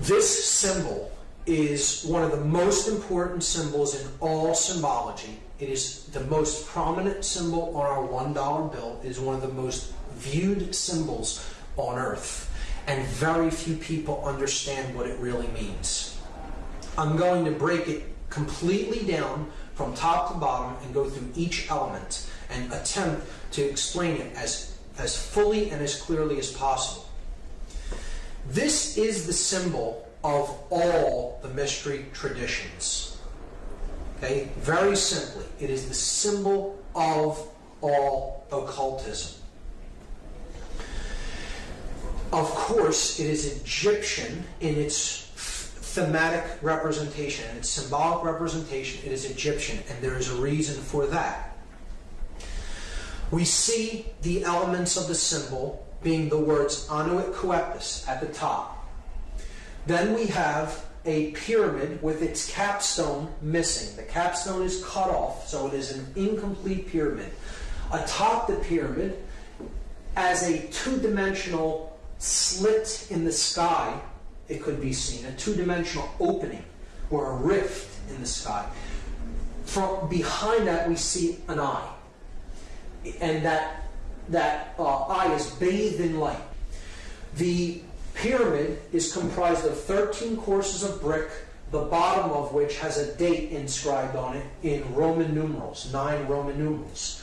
This symbol is one of the most important symbols in all symbology. It is the most prominent symbol on our $1 bill. It is one of the most viewed symbols on earth. And very few people understand what it really means. I'm going to break it completely down from top to bottom and go through each element and attempt to explain it as, as fully and as clearly as possible. This is the symbol of all the mystery traditions. Okay, very simply, it is the symbol of all occultism. Of course, it is Egyptian in its thematic representation and its symbolic representation. It is Egyptian, and there is a reason for that. We see the elements of the symbol being the words Annuit Coeptis at the top. Then we have a pyramid with its capstone missing. The capstone is cut off, so it is an incomplete pyramid. Atop the pyramid, as a two-dimensional slit in the sky, it could be seen, a two-dimensional opening or a rift in the sky. From behind that, we see an eye, and that that uh, eye is bathed in light. The pyramid is comprised of 13 courses of brick, the bottom of which has a date inscribed on it in Roman numerals, nine Roman numerals.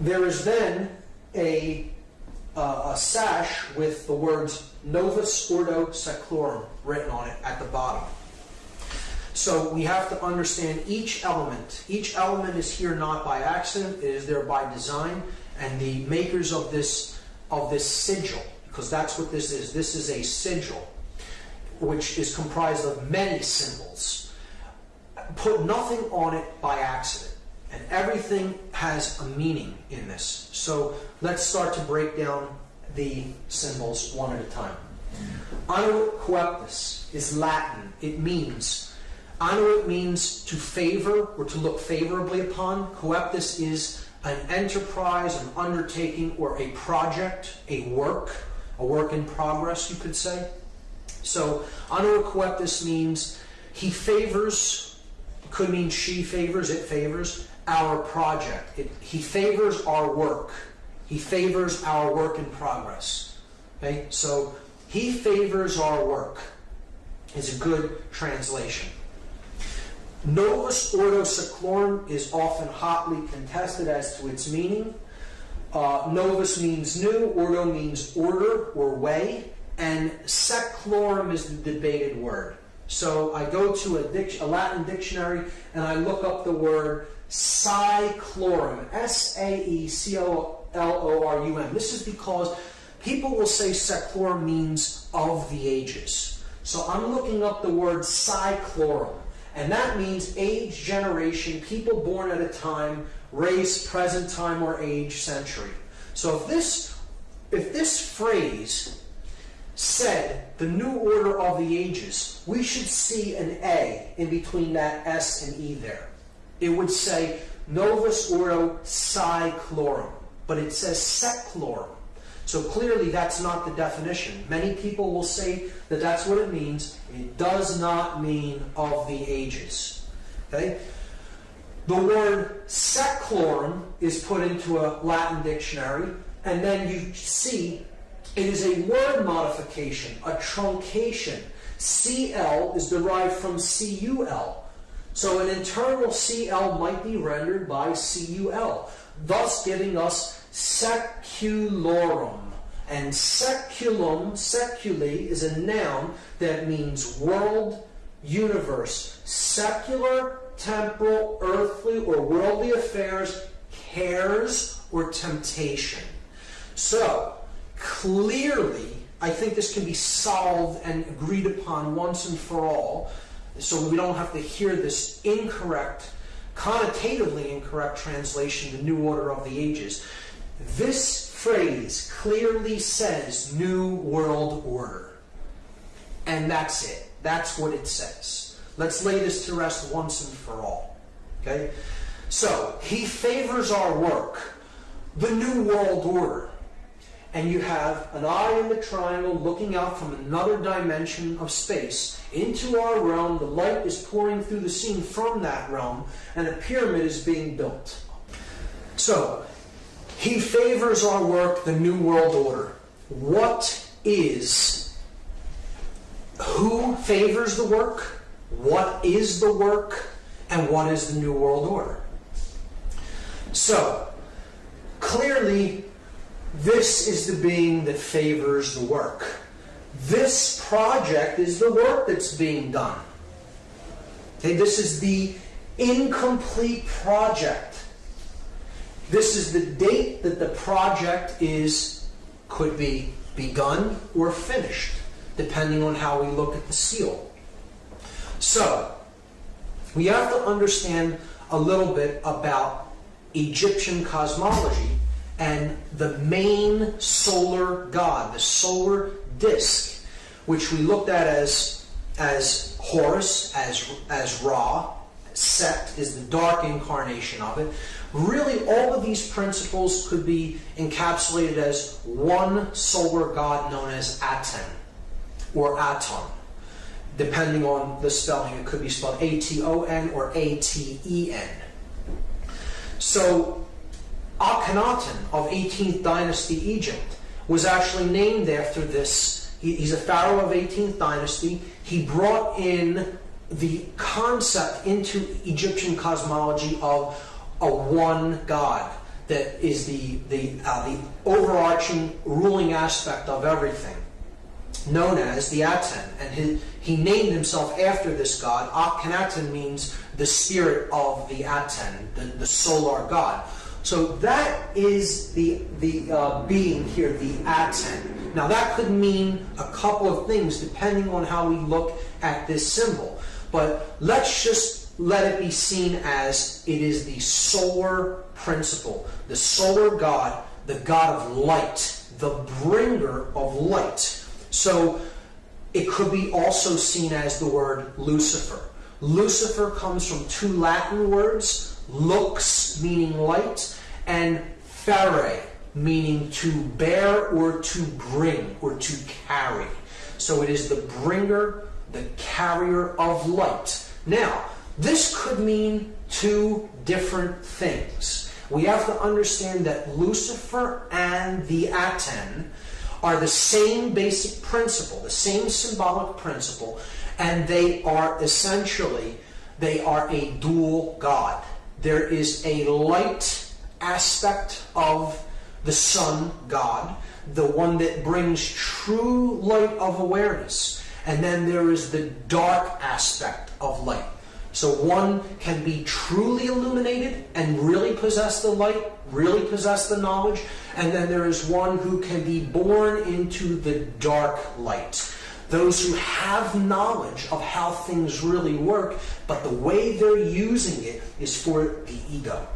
There is then a, uh, a sash with the words Novus Ordo Seclorum written on it at the bottom. So we have to understand each element. Each element is here not by accident, it is there by design, and the makers of this of this sigil, because that's what this is. This is a sigil, which is comprised of many symbols. Put nothing on it by accident, and everything has a meaning in this. So let's start to break down the symbols one at a time. Coeptis is Latin. It means Annuit means to favor or to look favorably upon. Coeptis is an enterprise, an undertaking, or a project, a work, a work in progress, you could say. So, Annuit coeptis means he favors, could mean she favors, it favors, our project. It, he favors our work. He favors our work in progress. Okay, so he favors our work is a good translation. Novus Ordo Seclorum is often hotly contested as to its meaning. Uh, novus means new, ordo means order or way, and seclorum is the debated word. So I go to a, a Latin dictionary and I look up the word saeclorum, S A E C O L O R U M. This is because people will say seclorum means of the ages. So I'm looking up the word saeclorum. And that means age, generation, people born at a time, race, present time, or age, century. So if this, if this phrase said the new order of the ages, we should see an A in between that S and E there. It would say Novus Ordo Saeclorum, but it says Seclorum. So clearly that's not the definition. Many people will say that that's what it means. It does not mean of the ages. Okay? The word seclorum is put into a Latin dictionary, and then you see it is a word modification, a truncation. CL is derived from CUL. So an internal CL might be rendered by CUL, thus giving us seculorum. And seculum, seculi, is a noun that means world, universe, secular, temporal, earthly, or worldly affairs, cares, or temptation. So, clearly, I think this can be solved and agreed upon once and for all, so we don't have to hear this incorrect, connotatively incorrect translation, the new order of the ages. This phrase clearly says New World Order. And that's it. That's what it says. Let's lay this to rest once and for all. Okay? So, he favors our work, the New World Order. and you have an eye in the triangle looking out from another dimension of space into our realm. The light is pouring through the scene from that realm, and a pyramid is being built. So, he favors our work, the New World Order. What is, who favors the work? What is the work? And what is the New World Order? So, clearly, this is the being that favors the work. This project is the work that's being done. Okay, this is the incomplete project. This is the date that the project is could be begun or finished, depending on how we look at the seal. So, we have to understand a little bit about Egyptian cosmology and the main solar god, the solar disk, which we looked at as, as Horus, as, as Ra, Set is the dark incarnation of it. Really, all of these principles could be encapsulated as one solar god known as Aten or Aton. Depending on the spelling, it could be spelled A T O N or A T E N. So, Akhenaten of 18th dynasty Egypt was actually named after this. He, he's a pharaoh of 18th dynasty. He brought in the concept into Egyptian cosmology of a one God that is the, the, uh, the overarching ruling aspect of everything, known as the Aten. And his, he named himself after this god. Akhenaten means the spirit of the Aten, the, the solar god. So that is the, the uh, being here, the Aten. Now that could mean a couple of things depending on how we look at this symbol. But let's just let it be seen as it is the solar principle, the solar God, the God of light, the bringer of light. So it could be also seen as the word Lucifer. Lucifer comes from two Latin words lux meaning light, and fere meaning to bear or to bring or to carry. So it is the bringer, the carrier of light. Now, this could mean two different things. We have to understand that Lucifer and the Aten are the same basic principle, the same symbolic principle, and they are essentially they are a dual god. There is a light aspect of the sun god, the one that brings true light of awareness. And then there is the dark aspect of light. So one can be truly illuminated and really possess the light, really possess the knowledge, and then there is one who can be born into the dark light. Those who have knowledge of how things really work, but the way they're using it is for the ego.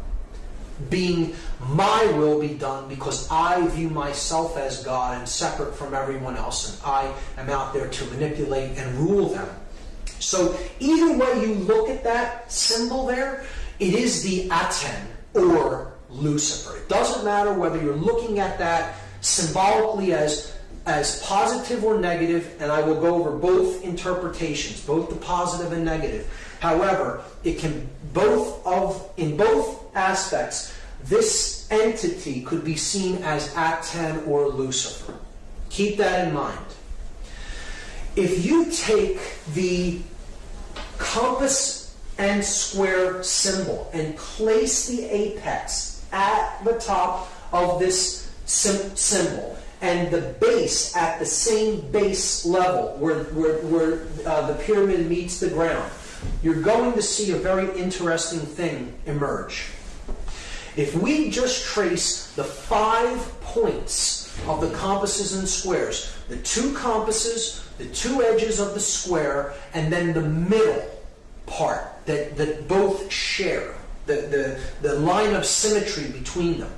Being my will be done because I view myself as God and separate from everyone else, and I am out there to manipulate and rule them. So, either way you look at that symbol there, it is the Aten or Lucifer. It doesn't matter whether you're looking at that symbolically as as positive or negative, and I will go over both interpretations, both the positive and negative. However, it can both of in both aspects, this entity could be seen as Aten or Lucifer. Keep that in mind. If you take the compass and square symbol and place the apex at the top of this symbol and the base at the same base level where, where, where uh, the pyramid meets the ground, you're going to see a very interesting thing emerge. If we just trace the five points of the compasses and squares, the two compasses, the two edges of the square, and then the middle part that, that both share, the, the, the line of symmetry between them.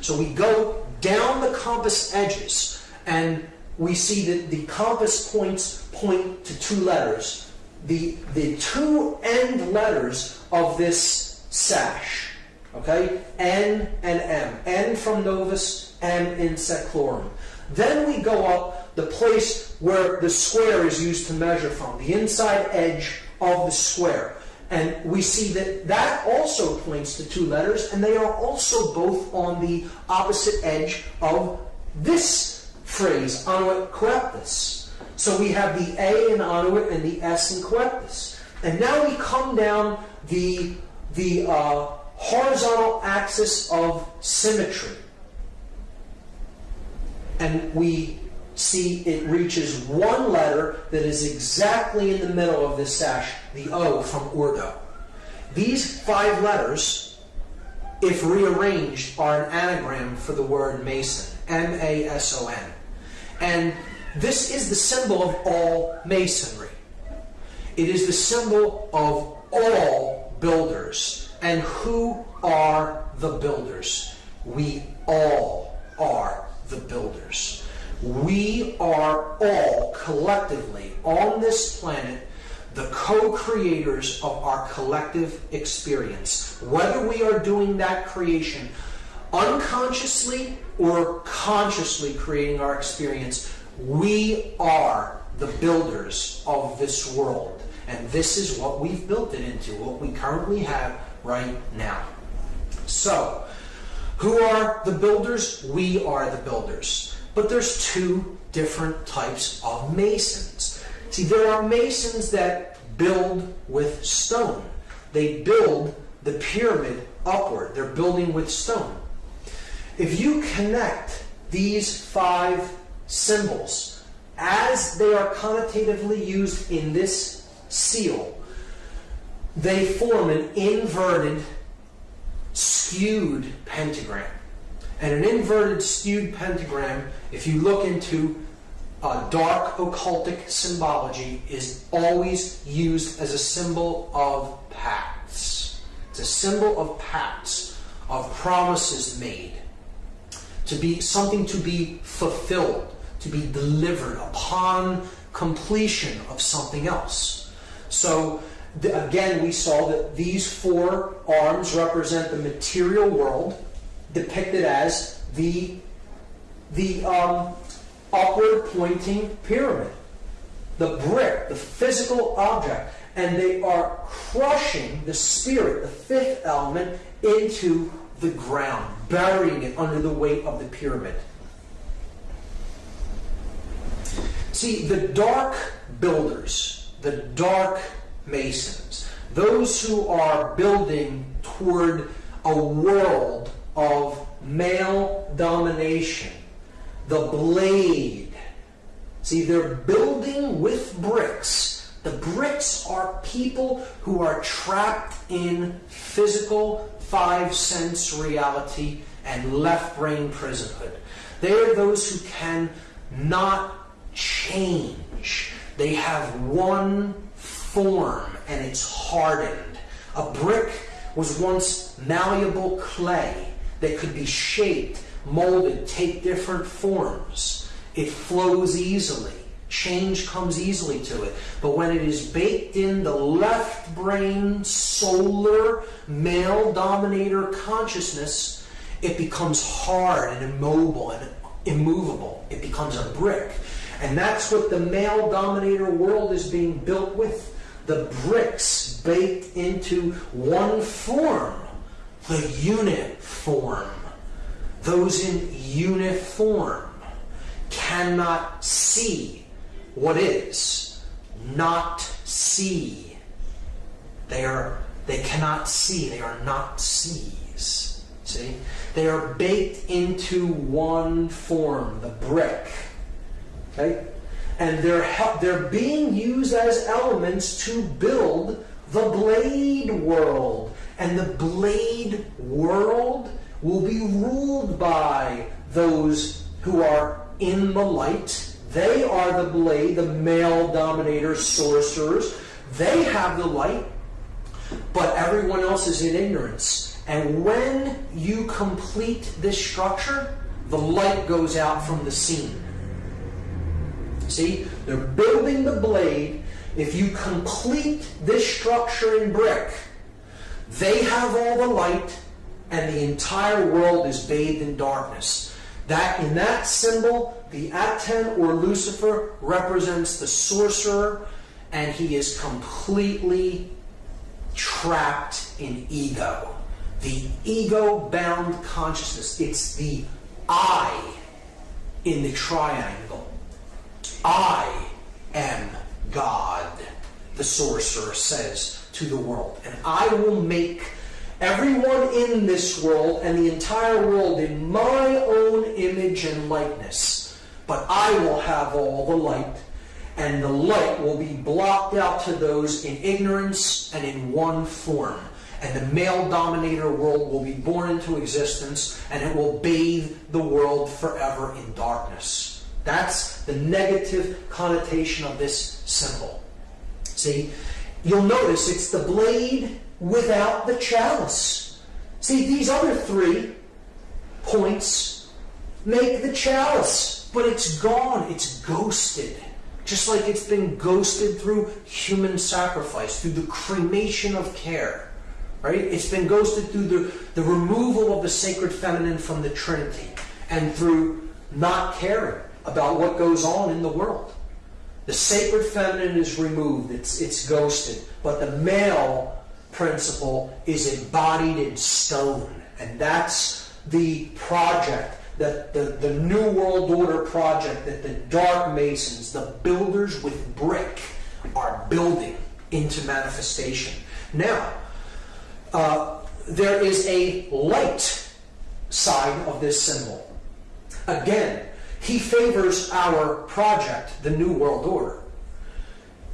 So we go down the compass edges and we see that the compass points point to two letters. The, the two end letters of this sash Okay? N and M. N from Novus, M in Seclorum. Then we go up the place where the square is used to measure from, the inside edge of the square. And we see that that also points to two letters, and they are also both on the opposite edge of this phrase, annuit coeptis. So we have the A in annuit and the S in coeptis. And now we come down the, the uh, horizontal axis of symmetry. And we see it reaches one letter that is exactly in the middle of this sash, the O from Ordo. These five letters, if rearranged, are an anagram for the word Mason, M A S O N. And this is the symbol of all masonry. It is the symbol of all builders. And who are the builders? We all are the builders. We are all collectively on this planet the co creators of our collective experience. Whether we are doing that creation unconsciously or consciously creating our experience, we are the builders of this world. And this is what we've built it into, what we currently have right now. So, who are the builders? We are the builders. But there's two different types of masons. See, there are masons that build with stone. They build the pyramid upward. They're building with stone. If you connect these five symbols as they are connotatively used in this seal, they form an inverted, skewed pentagram. And an inverted skewed pentagram, if you look into uh, dark occultic symbology, is always used as a symbol of pacts. It's a symbol of pacts, of promises made, to be something to be fulfilled, to be delivered upon completion of something else. So again, we saw that these four arms represent the material world depicted as the, the um, upward pointing pyramid, the brick, the physical object, and they are crushing the spirit, the fifth element, into the ground, burying it under the weight of the pyramid. See, the dark builders, the dark masons, those who are building toward a world of male domination. The blade. See, they're building with bricks. The bricks are people who are trapped in physical five sense reality and left brain prisonhood. They are those who can not change. They have one form and it's hardened. A brick was once malleable clay that could be shaped, molded, take different forms. It flows easily. Change comes easily to it. But when it is baked in the left brain, solar, male dominator consciousness, it becomes hard and immobile and immovable. It becomes a brick. And that's what the male dominator world is being built with. The bricks baked into one form the uniform. Those in uniform cannot see what is, not see. They are they cannot see, they are not sees. See? They are baked into one form, the brick. Okay? And they're they're being used as elements to build the blade world and the blade world will be ruled by those who are in the light. They are the blade, the male dominators, sorcerers. They have the light, but everyone else is in ignorance. And when you complete this structure, the light goes out from the scene. See, they're building the blade. If you complete this structure in brick, they have all the light, and the entire world is bathed in darkness. That in that symbol, the Aten or Lucifer represents the sorcerer, and he is completely trapped in ego. The ego bound consciousness. It's the I in the triangle. I the sorcerer says to the world. And I will make everyone in this world and the entire world in my own image and likeness. But I will have all the light, and the light will be blocked out to those in ignorance and in one form. And the male dominator world will be born into existence, and it will bathe the world forever in darkness. That's the negative connotation of this symbol. See, you'll notice it's the blade without the chalice. See, these other three points make the chalice, but it's gone, it's ghosted. Just like it's been ghosted through human sacrifice, through the cremation of care. Right? It's been ghosted through the, the removal of the sacred feminine from the Trinity and through not caring about what goes on in the world. The sacred feminine is removed, it's, it's ghosted, but the male principle is embodied in stone. And that's the project, that the, the New World Order project that the Dark Masons, the builders with brick, are building into manifestation. Now, uh, there is a light side of this symbol. Again, he favors our project, the New World Order.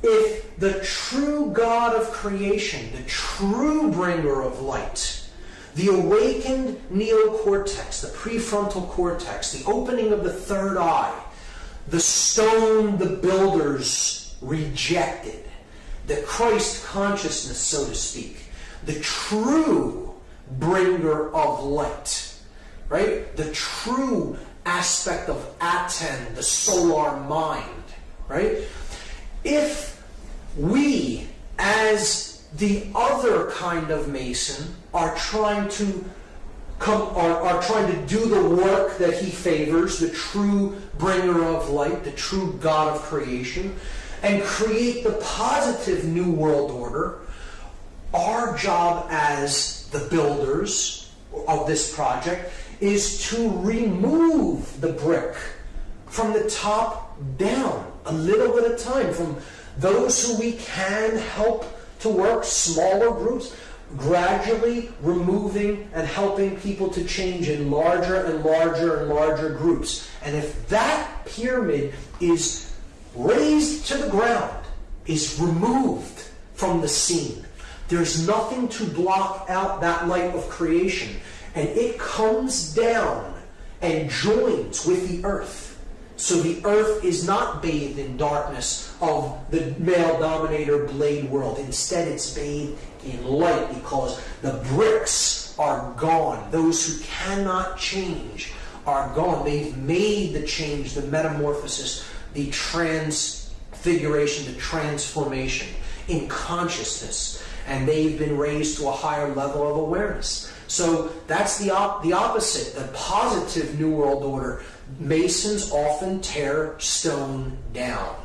If the true God of creation, the true bringer of light, the awakened neocortex, the prefrontal cortex, the opening of the third eye, the stone the builders rejected, the Christ consciousness, so to speak, the true bringer of light, right? The true aspect of Aten, the solar mind, right? If we, as the other kind of Mason, are trying to come are, are trying to do the work that he favors, the true bringer of light, the true God of creation, and create the positive new world order, our job as the builders of this project is to remove the brick from the top down, a little at a time, from those who we can help to work, smaller groups, gradually removing and helping people to change in larger and larger and larger groups. And if that pyramid is razed to the ground, is removed from the scene, there's nothing to block out that light of creation and it comes down and joins with the earth. So the earth is not bathed in darkness of the male dominator blade world. Instead, it's bathed in light because the bricks are gone. Those who cannot change are gone. They've made the change, the metamorphosis, the transfiguration, the transformation in consciousness. And they've been raised to a higher level of awareness. So that's the, op- the opposite, the positive New World Order. Masons often tear stone down.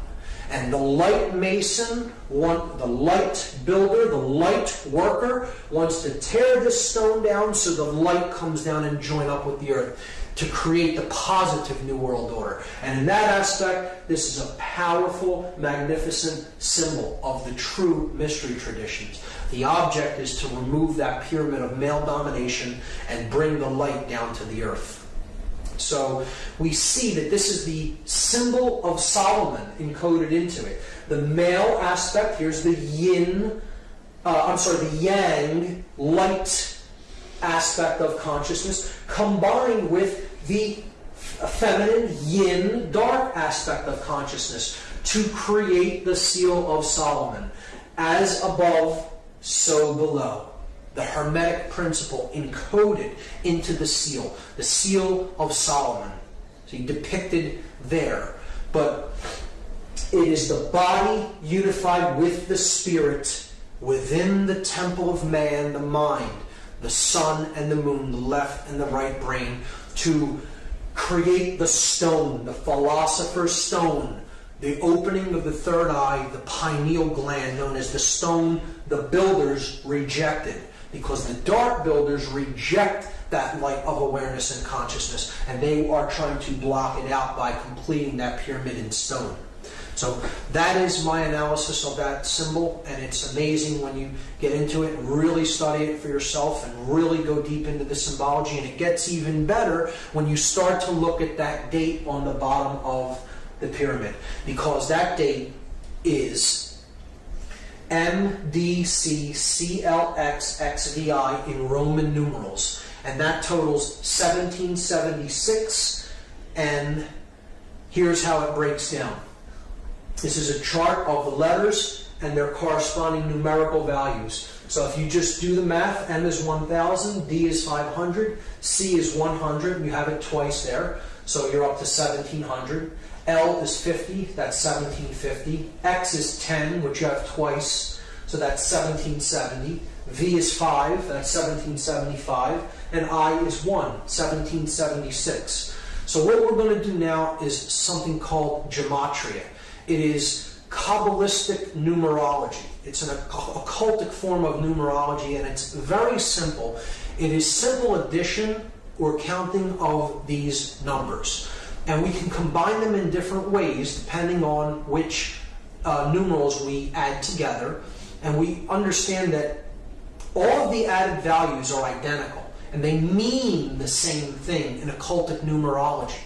And the light mason, the light builder, the light worker, wants to tear this stone down so the light comes down and join up with the earth to create the positive New World Order. And in that aspect, this is a powerful, magnificent symbol of the true mystery traditions. The object is to remove that pyramid of male domination and bring the light down to the earth. So we see that this is the symbol of Solomon encoded into it. The male aspect, here's the yin, uh, I'm sorry, the yang, light aspect of consciousness, combined with the feminine yin dark aspect of consciousness to create the seal of Solomon. As above, so below. The Hermetic principle encoded into the seal, the seal of Solomon. See, depicted there. But it is the body unified with the spirit within the temple of man, the mind, the sun and the moon, the left and the right brain, to create the stone, the philosopher's stone, the opening of the third eye, the pineal gland, known as the stone the builders rejected. Because the dark builders reject that light of awareness and consciousness, and they are trying to block it out by completing that pyramid in stone. So that is my analysis of that symbol, and it's amazing when you get into it and really study it for yourself and really go deep into the symbology. And it gets even better when you start to look at that date on the bottom of the pyramid, because that date is MDCCLXXVI in Roman numerals, and that totals 1776. And here's how it breaks down. This is a chart of the letters and their corresponding numerical values. So if you just do the math, M is 1000, D is 500, C is 100, you have it twice there, so you're up to 1700. L is 50, that's 1750. X is 10, which you have twice, so that's 1770. V is 5, that's 1775. And I is 1, 1776. So what we're going to do now is something called gematria. It is Kabbalistic numerology. It's an occultic form of numerology, and it's very simple. It is simple addition or counting of these numbers. And we can combine them in different ways depending on which uh, numerals we add together. And we understand that all of the added values are identical, and they mean the same thing in occultic numerology.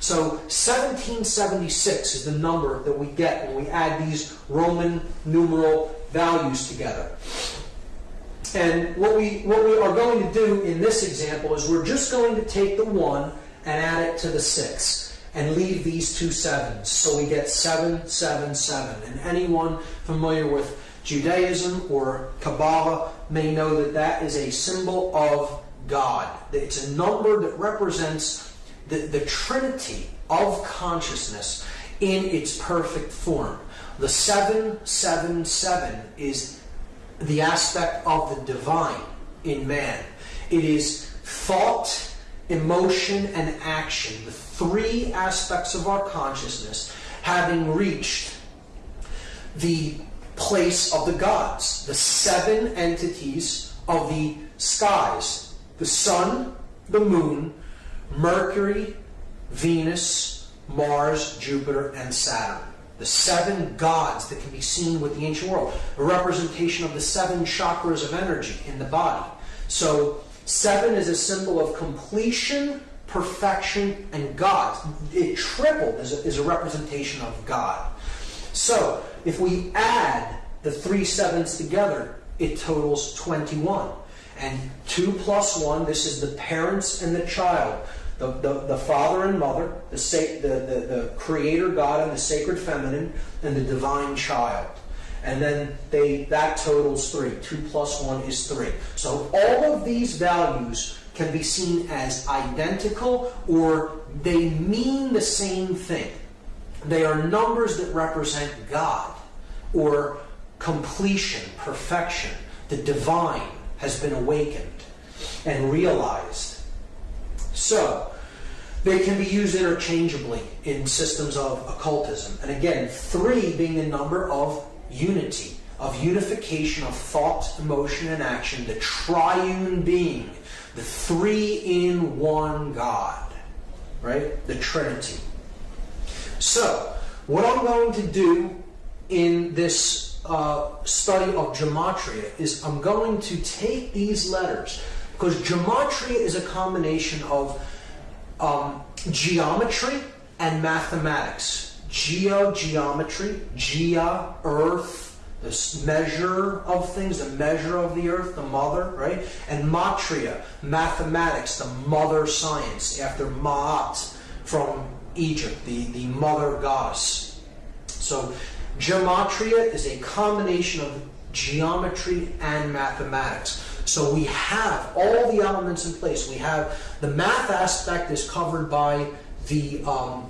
So 1776 is the number that we get when we add these Roman numeral values together. And what we, what we are going to do in this example is we're just going to take the 1 and add it to the 6 and leave these two sevens. So we get 777. And anyone familiar with Judaism or Kabbalah may know that that is a symbol of God. It's a number that represents the, the trinity of consciousness in its perfect form. The 777 is the aspect of the divine in man. It is thought, emotion, and action, the three aspects of our consciousness, having reached the place of the gods, the seven entities of the skies the sun, the moon, Mercury, Venus, Mars, Jupiter, and Saturn. The seven gods that can be seen with the ancient world. A representation of the seven chakras of energy in the body. So, seven is a symbol of completion, perfection, and God. It tripled as a, as a representation of God. So, if we add the three sevens together, it totals 21. And 2 plus 1, this is the parents and the child the, the, the father and mother, the, the, the, the creator God and the sacred feminine, and the divine child. And then they that totals three. Two plus one is three. So all of these values can be seen as identical or they mean the same thing. They are numbers that represent God or completion, perfection. The divine has been awakened and realized so, they can be used interchangeably in systems of occultism. And again, three being the number of unity, of unification of thought, emotion, and action, the triune being, the three in one God, right? The Trinity. So, what I'm going to do in this uh, study of gematria is I'm going to take these letters because gematria is a combination of um, geometry and mathematics. Geogeometry, gea, earth, the measure of things, the measure of the earth, the mother, right? And matria, mathematics, the mother science, after Ma'at from Egypt, the, the mother goddess. So gematria is a combination of geometry and mathematics. So we have all the elements in place. We have the math aspect is covered by the um,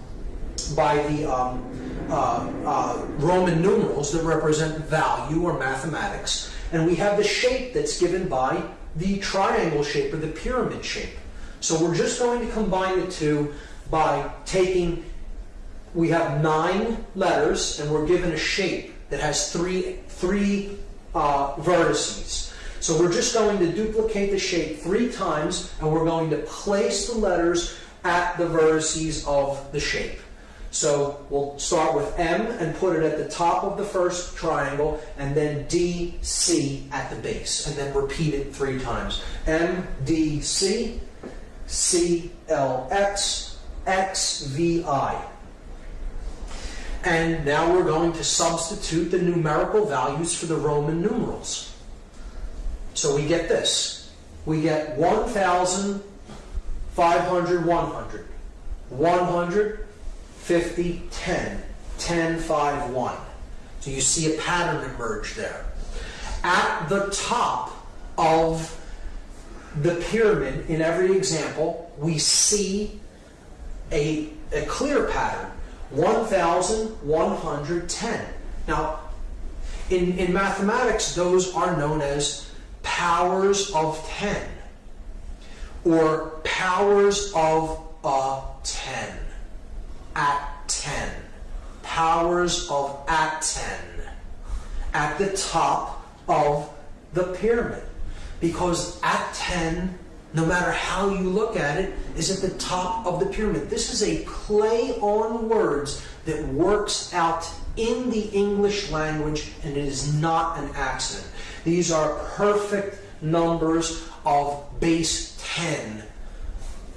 by the um, uh, uh, Roman numerals that represent value or mathematics, and we have the shape that's given by the triangle shape or the pyramid shape. So we're just going to combine the two by taking, we have nine letters and we're given a shape that has three, three uh, vertices. So we're just going to duplicate the shape three times and we're going to place the letters at the vertices of the shape. So we'll start with M and put it at the top of the first triangle, and then D, C at the base, and then repeat it three times. M, D, C, C, L, X, X, V, I. And now we're going to substitute the numerical values for the Roman numerals. So we get this. We get 1,000, 500, 100. 100, 50, 10. 10, 5, 1. So you see a pattern emerge there. At the top of the pyramid, in every example, we see a, a clear pattern 1,110. Now, in, in mathematics, those are known as powers of 10 or powers of a 10 at 10 powers of at 10 at the top of the pyramid. Because at 10 no matter how you look at it is at the top of the pyramid. This is a play on words that works out in the english language and it is not an accident these are perfect numbers of base 10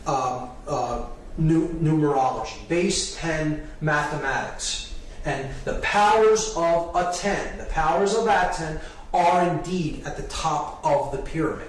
uh, uh, numerology, base 10 mathematics. And the powers of a 10, the powers of that 10, are indeed at the top of the pyramid.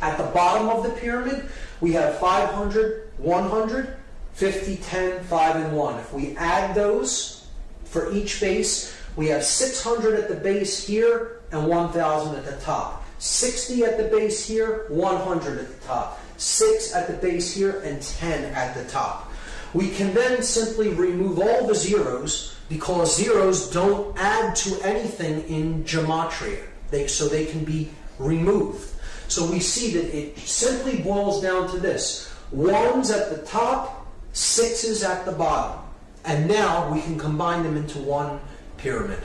At the bottom of the pyramid, we have 500, 100, 50, 10, 5, and 1. If we add those for each base, we have 600 at the base here and 1,000 at the top. 60 at the base here, 100 at the top. 6 at the base here, and 10 at the top. We can then simply remove all the zeros because zeros don't add to anything in gematria. They, so they can be removed. So we see that it simply boils down to this. Ones at the top, sixes at the bottom. And now we can combine them into one pyramid.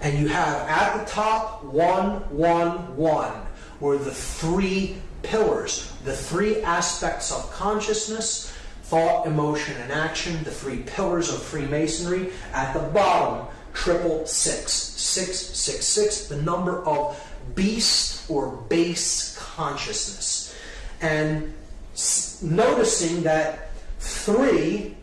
And you have at the top, one, one, one, where the three pillars, the three aspects of consciousness thought, emotion, and action, the three pillars of Freemasonry. At the bottom, triple six, six, six, six, the number of beast or base consciousness. And noticing that three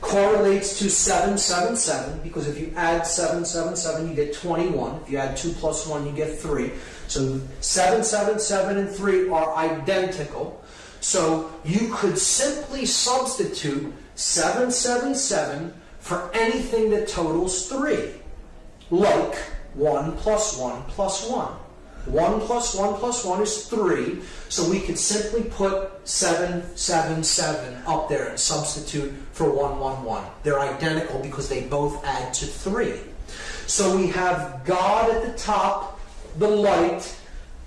correlates to 777 because if you add 777 you get 21 if you add 2 plus 1 you get 3 so 777 and 3 are identical. So you could simply substitute 777 for anything that totals 3, like 1 plus 1 plus 1. 1 plus 1 plus 1 is 3, so we could simply put 777 up there and substitute for 111. They're identical because they both add to 3. So we have God at the top the light,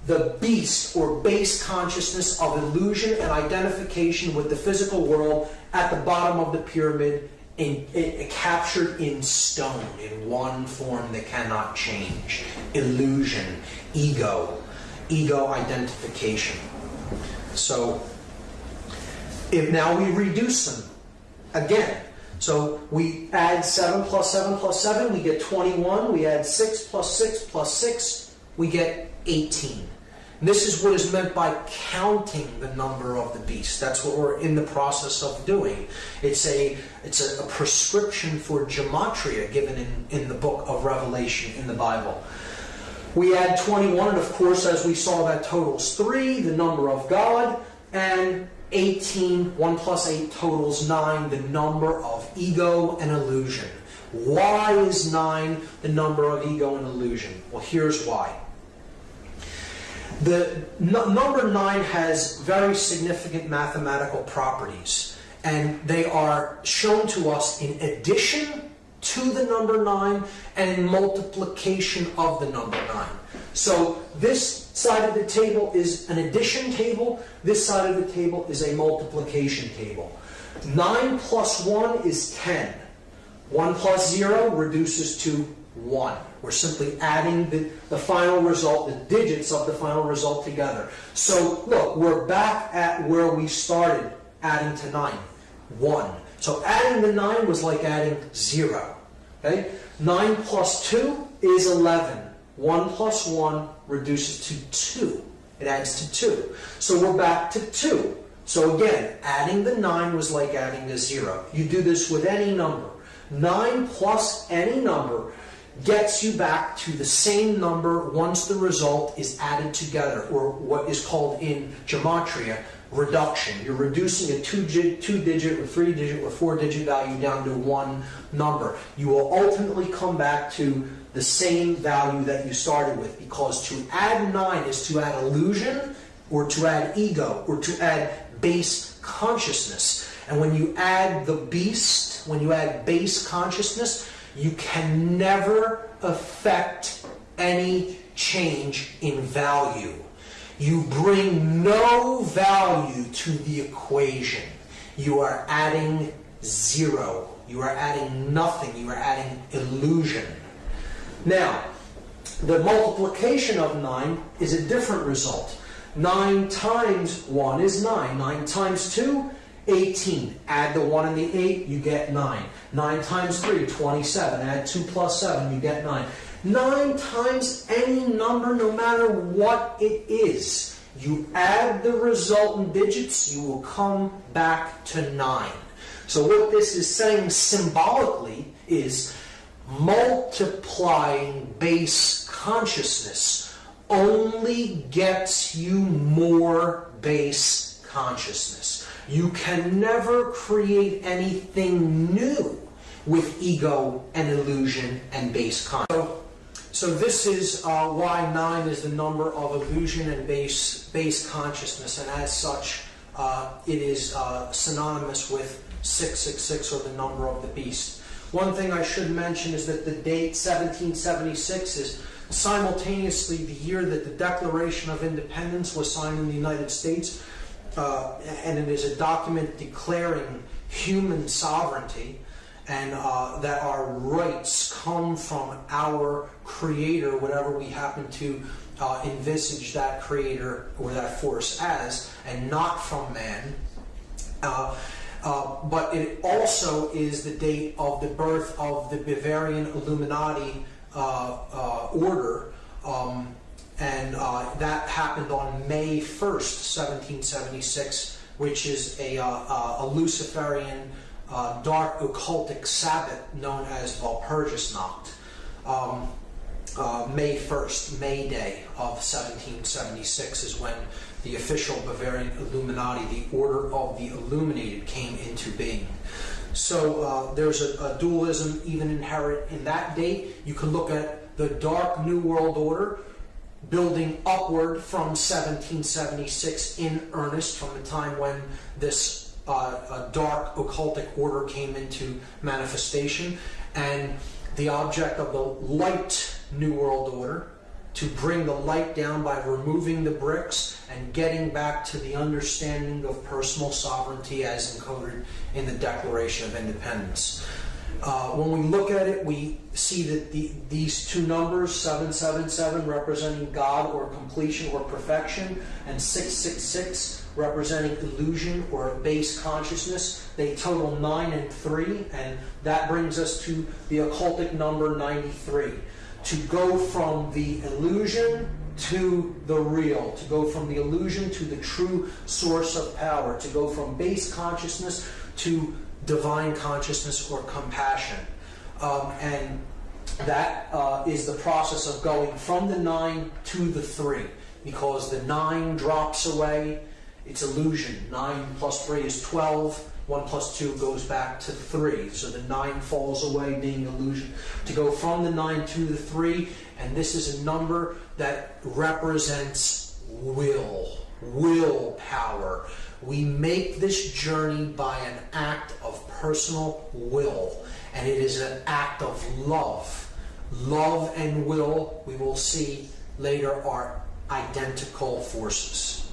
the beast or base consciousness of illusion and identification with the physical world at the bottom of the pyramid, in, in, captured in stone, in one form that cannot change. Illusion, ego, ego identification. So, if now we reduce them again. So we add 7 plus 7 plus 7, we get 21. We add 6 plus 6 plus 6, we get 18. And this is what is meant by counting the number of the beast. That's what we're in the process of doing. It's a it's a, a prescription for gematria given in, in the book of Revelation in the Bible. We add 21, and of course, as we saw, that totals 3, the number of God, and 18, 1 plus 8 totals 9, the number of ego and illusion. Why is 9 the number of ego and illusion? Well, here's why. The number 9 has very significant mathematical properties, and they are shown to us in addition to the number 9 and in multiplication of the number 9. So this side of the table is an addition table, this side of the table is a multiplication table. 9 plus 1 is 10. 1 plus 0 reduces to 1. We're simply adding the, the final result, the digits of the final result together. So look, we're back at where we started adding to 9. 1. So adding the 9 was like adding 0. Okay? 9 plus 2 is 11. 1 plus 1 reduces to 2. It adds to 2. So we're back to 2. So again, adding the 9 was like adding a 0. You do this with any number. 9 plus any number gets you back to the same number once the result is added together, or what is called in gematria reduction. You're reducing a two-digit, two digit or three digit or four digit value down to one number. You will ultimately come back to the same value that you started with because to add 9 is to add illusion or to add ego or to add base consciousness. And when you add the beast, when you add base consciousness, you can never affect any change in value. You bring no value to the equation. You are adding zero. You are adding nothing. You are adding illusion. Now, the multiplication of 9 is a different result. 9 times 1 is 9. 9 times 2, 18. Add the 1 and the 8, you get 9. 9 times 3, 27. Add 2 plus 7, you get 9. 9 times any number, no matter what it is. You add the resultant digits, you will come back to 9. So what this is saying symbolically is multiplying base consciousness only gets you more base consciousness. You can never create anything new with ego and illusion and base consciousness. So, so this is uh, why 9 is the number of illusion and base, base consciousness, and as such, uh, it is uh, synonymous with 666 or the number of the beast. One thing I should mention is that the date 1776 is simultaneously the year that the Declaration of Independence was signed in the United States, uh, and it is a document declaring human sovereignty and uh, that our rights come from our creator, whatever we happen to uh, envisage that creator or that force as, and not from man. Uh, uh, but it also is the date of the birth of the Bavarian Illuminati uh, uh, order, um, and uh, that happened on May 1st, 1776, which is a, uh, a Luciferian dark occultic Sabbath known as Walpurgisnacht. Um, May 1st, May Day of 1776 is when the official Bavarian Illuminati, the Order of the Illuminated, came into being. So uh, there's a, a, dualism even inherent in that date. You can look at the Dark New World Order building upward from 1776 in earnest, from the time when this uh, dark occultic order came into manifestation, and the object of the light New World Order to bring the light down by removing the bricks and getting back to the understanding of personal sovereignty as encoded in the Declaration of Independence. Uh, when we look at it, we see that the, these two numbers, 777 representing God or completion or perfection, and 666 representing illusion or base consciousness, they total 9 and 3, and that brings us to the occultic number 93 to go from the illusion to the real, to go from the illusion to the true source of power, to go from base consciousness to divine consciousness or compassion. Um, and that uh, is the process of going from the nine to the three, because the nine drops away, it's illusion. Nine plus three is 12. 1 plus 2 goes back to 3. So the 9 falls away, being illusion. To go from the 9 to the 3, and this is a number that represents will, willpower. We make this journey by an act of personal will. and it is an act of love. Love and will, we will see later, are identical forces.